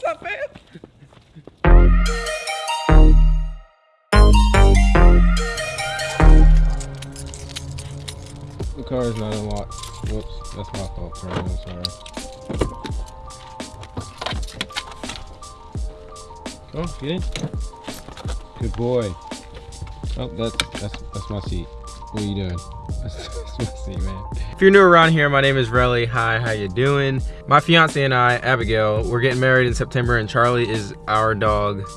The car is not unlocked. Whoops, that's my fault. I'm sorry. Oh, get in. Good boy. Oh, that's that's that's my seat. What are you doing? If you're new around here, my name is Relly. Hi, how you doing? My fiance and I, Abigail, we're getting married in September and Charlie is our dog,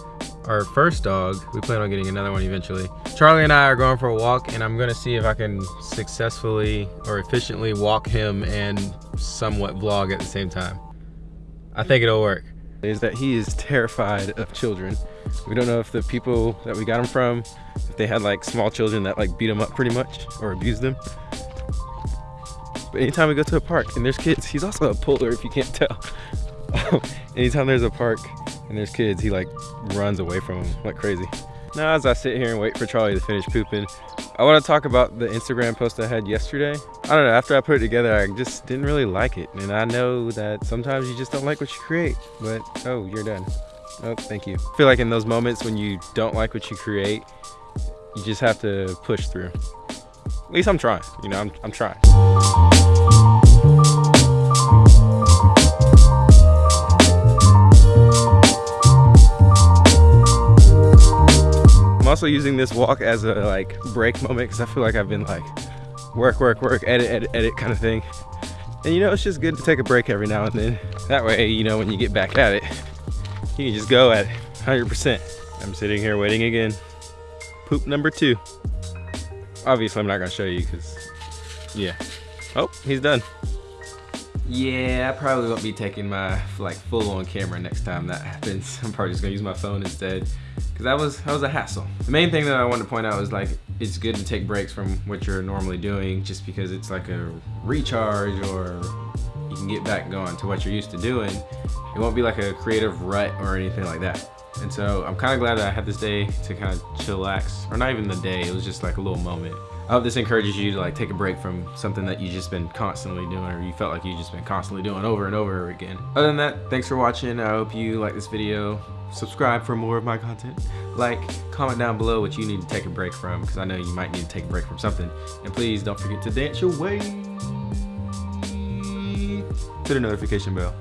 our first dog. We plan on getting another one eventually. Charlie and I are going for a walk and I'm gonna see if I can successfully or efficiently walk him and somewhat vlog at the same time. I think it'll work. Is that he is terrified of children. We don't know if the people that we got him from, if they had like small children that like beat him up pretty much or abused them. But anytime we go to a park and there's kids, he's also a puller if you can't tell. anytime there's a park and there's kids, he like runs away from them like crazy. Now as I sit here and wait for Charlie to finish pooping, I want to talk about the Instagram post I had yesterday. I don't know, after I put it together, I just didn't really like it. And I know that sometimes you just don't like what you create, but oh, you're done. Oh, thank you. I feel like in those moments when you don't like what you create, you just have to push through. At least I'm trying, you know, I'm, I'm trying. Also using this walk as a like break moment because I feel like I've been like work, work, work, edit, edit, edit kind of thing. And you know, it's just good to take a break every now and then. That way, you know, when you get back at it, you can just go at 100%. I'm sitting here waiting again. Poop number two. Obviously, I'm not gonna show you because, yeah. Oh, he's done. Yeah, I probably won't be taking my like full-on camera next time that happens. I'm probably just gonna use my phone instead because that was that was a hassle. The main thing that I wanted to point out is like it's good to take breaks from what you're normally doing just because it's like a recharge or you can get back going to what you're used to doing. It won't be like a creative rut or anything like that. And so I'm kind of glad that I had this day to kind of chillax, or not even the day, it was just like a little moment. I hope this encourages you to like take a break from something that you've just been constantly doing or you felt like you've just been constantly doing over and over again. Other than that, thanks for watching. I hope you like this video. Subscribe for more of my content. Like, comment down below what you need to take a break from because I know you might need to take a break from something. And please don't forget to dance your way to the notification bell.